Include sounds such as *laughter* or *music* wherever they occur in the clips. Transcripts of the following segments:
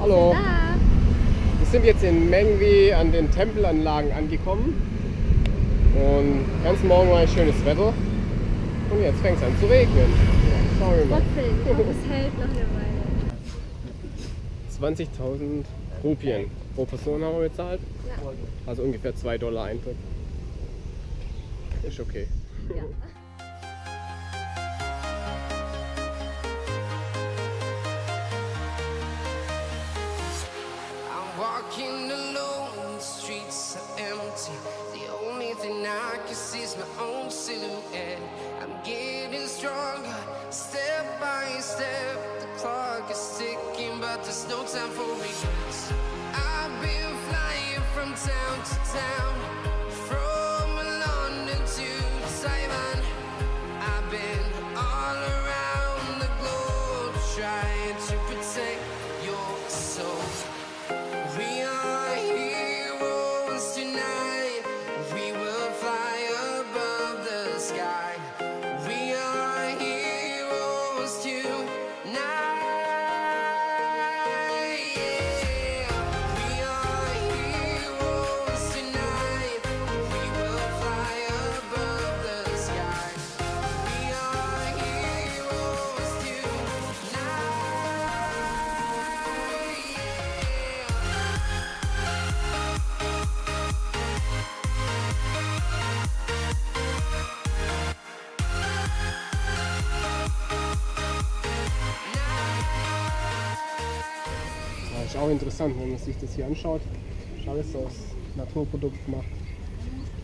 Hallo. Wir sind jetzt in Mengwi an den Tempelanlagen angekommen. Und ganz morgen war ein schönes Wetter. Und jetzt fängt es an zu regnen. Schauen wir mal. Trotzdem, ich es hält noch eine Weile. 20.000 Rupien pro Person haben wir bezahlt. Ja. Also ungefähr 2 Dollar Eintritt. Ist okay. ja. See is my own silhouette. I'm getting stronger, step by step. The clock is ticking, but there's no time for regrets. I've been flying from town to town, from London to Taiwan. I've been all around the globe trying to protect ist auch interessant, wenn man sich das hier anschaut. Ist alles aus Naturprodukt gemacht.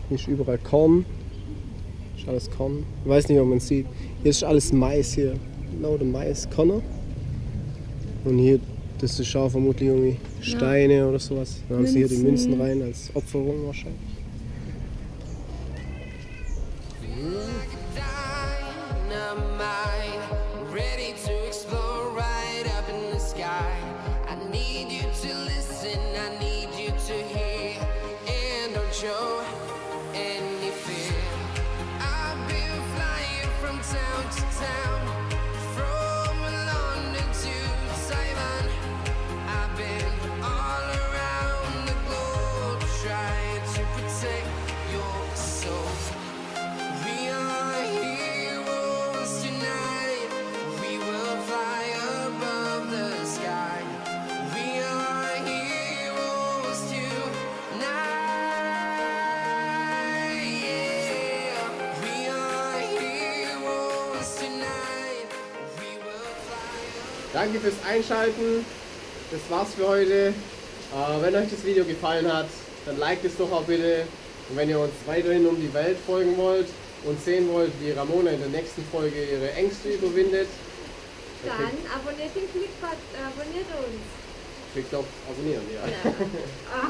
Hier ist überall Korn. Ist alles Korn. Ich weiß nicht, ob man sieht. Hier ist alles Mais hier. Lauter Mais, Körner. Und hier, das ist auch vermutlich irgendwie Steine oder sowas. Dann haben sie hier die. Münzen rein als Opferung wahrscheinlich. Danke fürs Einschalten. Das war's für heute. Äh, wenn euch das Video gefallen hat, dann liked es doch auch bitte. Und wenn ihr uns weiterhin um die Welt folgen wollt und sehen wollt, wie Ramona in der nächsten Folge ihre Ängste überwindet, dann Dann abonniert den Klickbot, abonniert uns. klickt auf Abonnieren. Ja. *laughs* Ah.